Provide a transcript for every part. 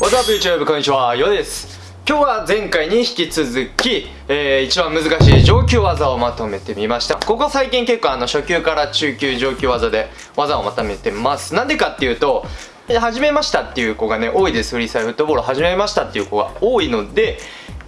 What's up YouTube? こんにちは、よです。今日は前回に引き続き、えー、一番難しい上級技をまとめてみました。ここ最近結構あの初級から中級上級技で技をまとめてます。なんでかっていうとで始めましたっていう子がね多いですフリースタイルフットボール始めましたっていう子が多いので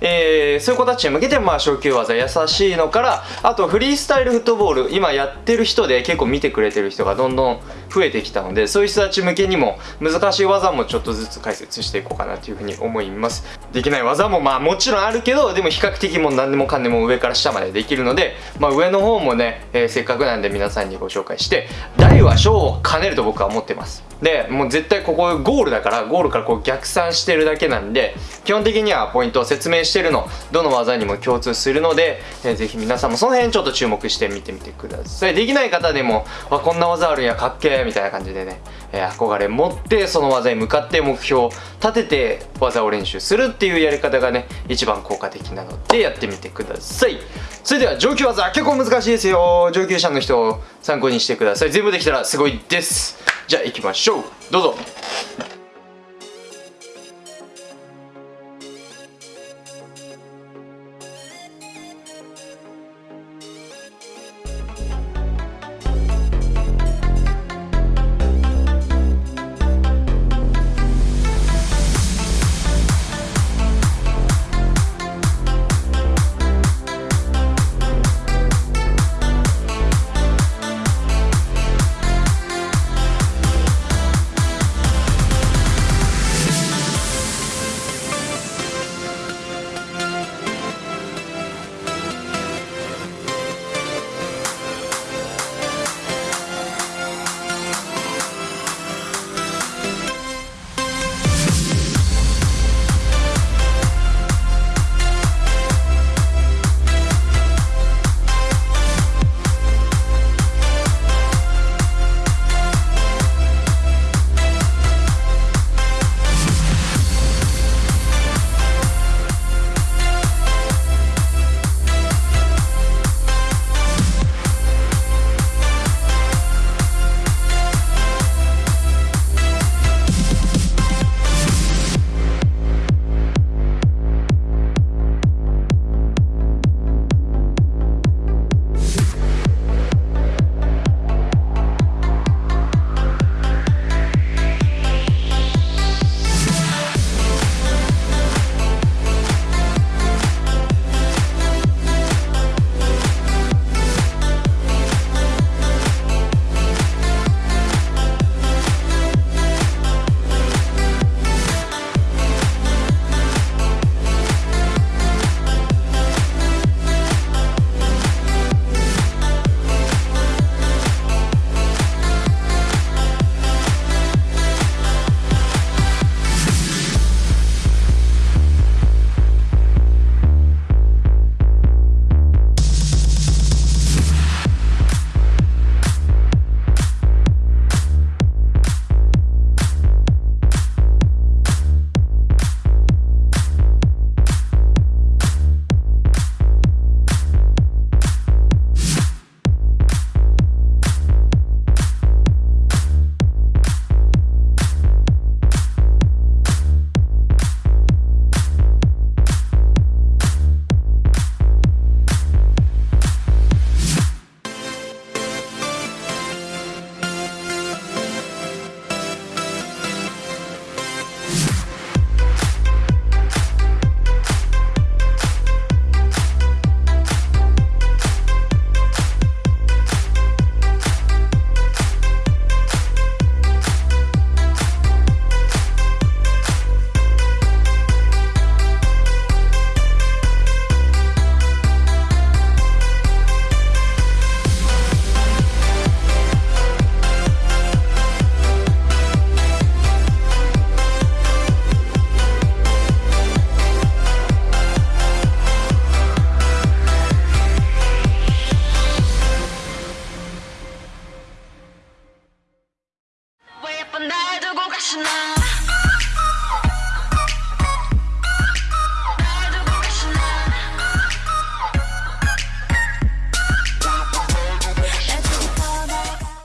えー、そういう子たちに向けて、まあ、初級技優しいのからあとフリースタイルフットボール今やってる人で結構見てくれてる人がどんどん増えてきたのでそういう人たち向けにも難しい技もちょっとずつ解説していこうかなというふうに思います。できない技もまあもちろんあるけどでも比較的もう何でもかんでも上から下までできるので、まあ、上の方もね、えー、せっかくなんで皆さんにご紹介して大は小を兼ねると僕は思ってます。でもう絶対ここゴールだからゴールからこう逆算してるだけなんで基本的にはポイントを説明してるのどの技にも共通するので、えー、ぜひ皆さんもその辺ちょっと注目して見てみてください。できない方でもわこんな技あるんやかっけーみたいな感じでね、えー、憧れ持ってその技に向かって目標を立てて技を練習するっていうやり方がね一番効果的なのでやってみてください。それでは上級技結構難しいですよ。上級者の人を参考にしてください。全部できたらすごいです。じゃあ行きましょう。どうぞ。